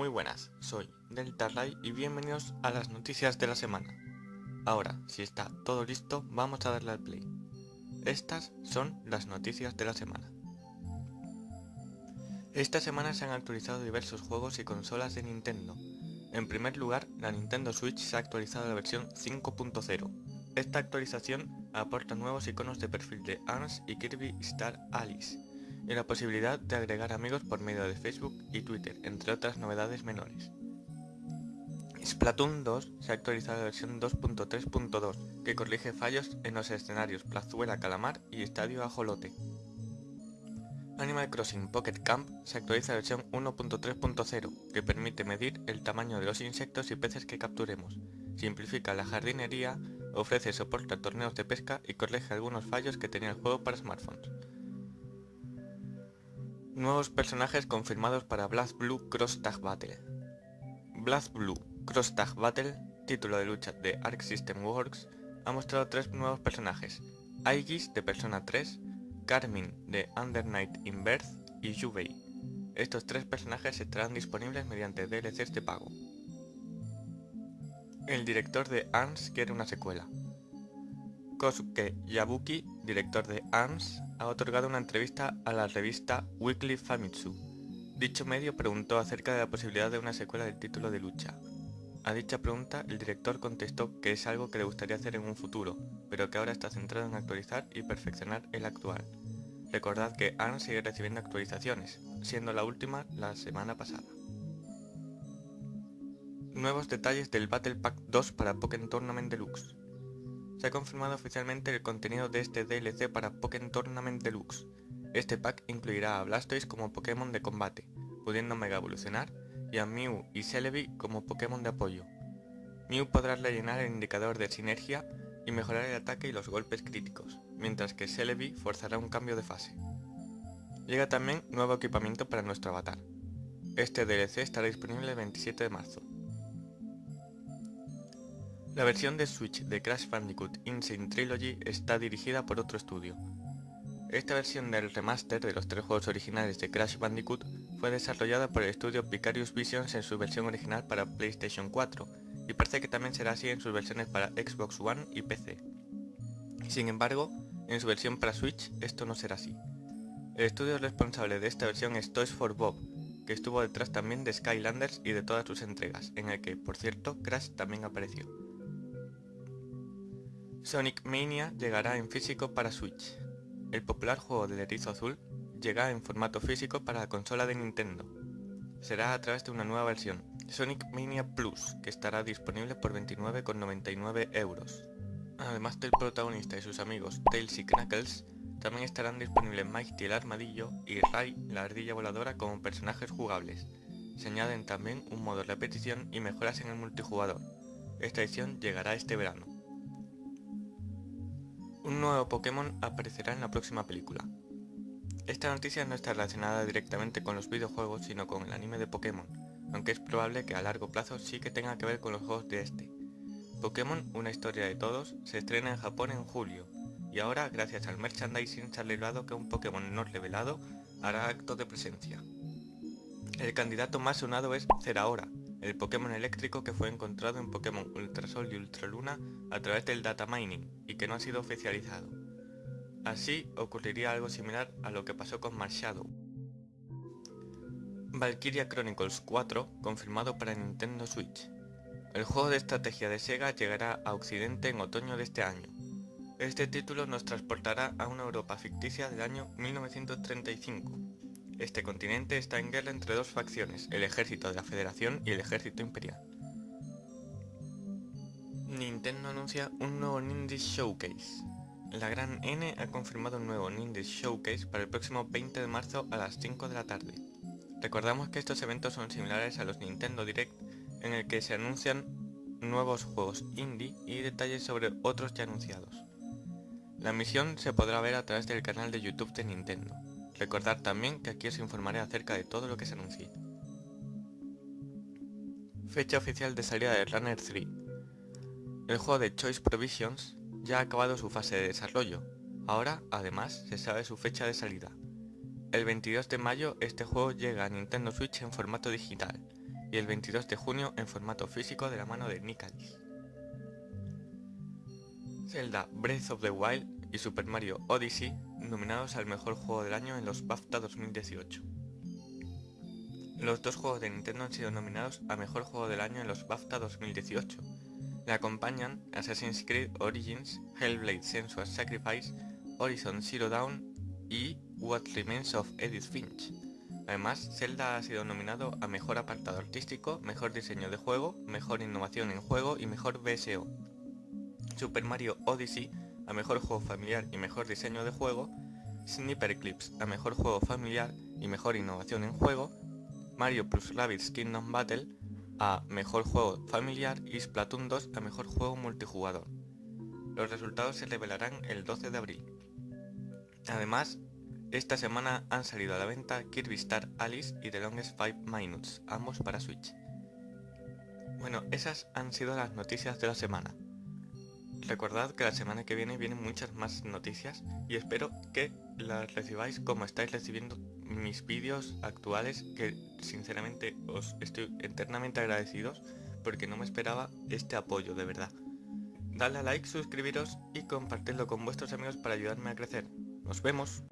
Muy buenas, soy Delta Ray y bienvenidos a las noticias de la semana. Ahora, si está todo listo, vamos a darle al play. Estas son las noticias de la semana. Esta semana se han actualizado diversos juegos y consolas de Nintendo. En primer lugar, la Nintendo Switch se ha actualizado a la versión 5.0. Esta actualización aporta nuevos iconos de perfil de ARMS y Kirby Star Alice, y la posibilidad de agregar amigos por medio de Facebook y Twitter, entre otras novedades menores. Splatoon 2 se ha actualizado la versión 2.3.2, que corrige fallos en los escenarios Plazuela Calamar y Estadio Ajolote. Animal Crossing Pocket Camp se actualiza la versión 1.3.0, que permite medir el tamaño de los insectos y peces que capturemos, simplifica la jardinería, ofrece soporte a torneos de pesca y corrige algunos fallos que tenía el juego para smartphones. Nuevos personajes confirmados para Blast Blue Cross Tag Battle. Blast Blue Cross Tag Battle, título de lucha de Arc System Works, ha mostrado tres nuevos personajes, Aegis de Persona 3, Carmin de Under Night in Birth y Yubei. Estos tres personajes estarán disponibles mediante DLCs de pago. El director de ARMS quiere una secuela. Kosuke Yabuki, director de ARMS, ha otorgado una entrevista a la revista Weekly Famitsu. Dicho medio preguntó acerca de la posibilidad de una secuela del título de lucha. A dicha pregunta, el director contestó que es algo que le gustaría hacer en un futuro, pero que ahora está centrado en actualizar y perfeccionar el actual. Recordad que ARMS sigue recibiendo actualizaciones, siendo la última la semana pasada. Nuevos detalles del Battle Pack 2 para Pokémon Tournament Deluxe. Se ha confirmado oficialmente el contenido de este DLC para Pokémon Tournament Deluxe. Este pack incluirá a Blastoise como Pokémon de combate, pudiendo Mega evolucionar, y a Mew y Celebi como Pokémon de apoyo. Mew podrá rellenar el indicador de sinergia y mejorar el ataque y los golpes críticos, mientras que Celebi forzará un cambio de fase. Llega también nuevo equipamiento para nuestro avatar. Este DLC estará disponible el 27 de marzo. La versión de Switch de Crash Bandicoot Insane Trilogy está dirigida por otro estudio. Esta versión del remaster de los tres juegos originales de Crash Bandicoot fue desarrollada por el estudio Vicarious Visions en su versión original para PlayStation 4, y parece que también será así en sus versiones para Xbox One y PC. Sin embargo, en su versión para Switch esto no será así. El estudio responsable de esta versión es Toys for Bob, que estuvo detrás también de Skylanders y de todas sus entregas, en el que, por cierto, Crash también apareció. Sonic Mania llegará en físico para Switch. El popular juego del erizo azul llega en formato físico para la consola de Nintendo. Será a través de una nueva versión, Sonic Mania Plus, que estará disponible por 29,99 euros. Además del protagonista y sus amigos Tails y Knuckles, también estarán disponibles Mighty el Armadillo y Ray la Ardilla Voladora como personajes jugables. Se añaden también un modo repetición y mejoras en el multijugador. Esta edición llegará este verano. Un nuevo Pokémon aparecerá en la próxima película. Esta noticia no está relacionada directamente con los videojuegos sino con el anime de Pokémon, aunque es probable que a largo plazo sí que tenga que ver con los juegos de este. Pokémon, una historia de todos, se estrena en Japón en julio, y ahora gracias al merchandising se ha revelado que un Pokémon no revelado hará acto de presencia. El candidato más sonado es Zeraora, el Pokémon eléctrico que fue encontrado en Pokémon Ultrasol y Ultraluna a través del data mining y que no ha sido oficializado. Así ocurriría algo similar a lo que pasó con Marshadow. Valkyria Chronicles 4 confirmado para Nintendo Switch. El juego de estrategia de Sega llegará a Occidente en otoño de este año. Este título nos transportará a una Europa ficticia del año 1935, este continente está en guerra entre dos facciones, el ejército de la Federación y el ejército imperial. Nintendo anuncia un nuevo Ninja Showcase. La gran N ha confirmado un nuevo Ninja Showcase para el próximo 20 de marzo a las 5 de la tarde. Recordamos que estos eventos son similares a los Nintendo Direct en el que se anuncian nuevos juegos indie y detalles sobre otros ya anunciados. La misión se podrá ver a través del canal de YouTube de Nintendo. Recordad también que aquí os informaré acerca de todo lo que se anuncie. Fecha oficial de salida de Runner 3. El juego de Choice Provisions ya ha acabado su fase de desarrollo. Ahora, además, se sabe su fecha de salida. El 22 de mayo este juego llega a Nintendo Switch en formato digital y el 22 de junio en formato físico de la mano de Nicalis. Zelda Breath of the Wild y Super Mario Odyssey nominados al mejor juego del año en los BAFTA 2018. Los dos juegos de Nintendo han sido nominados a mejor juego del año en los BAFTA 2018. Le acompañan Assassin's Creed Origins, Hellblade Sensuous Sacrifice, Horizon Zero Dawn y What Remains of Edith Finch. Además, Zelda ha sido nominado a Mejor Apartado Artístico, Mejor Diseño de Juego, Mejor Innovación en Juego y Mejor BSO. Super Mario Odyssey a Mejor Juego Familiar y Mejor Diseño de Juego, Sniper Clips a Mejor Juego Familiar y Mejor Innovación en Juego, Mario plus Rabbids Kingdom Battle a Mejor Juego Familiar y Splatoon 2 a Mejor Juego Multijugador. Los resultados se revelarán el 12 de abril. Además, esta semana han salido a la venta Kirby Star Alice y The Longest 5 Minutes, ambos para Switch. Bueno, esas han sido las noticias de la semana. Recordad que la semana que viene vienen muchas más noticias y espero que las recibáis como estáis recibiendo mis vídeos actuales que sinceramente os estoy eternamente agradecidos porque no me esperaba este apoyo de verdad. Dadle a like, suscribiros y compartidlo con vuestros amigos para ayudarme a crecer. Nos vemos.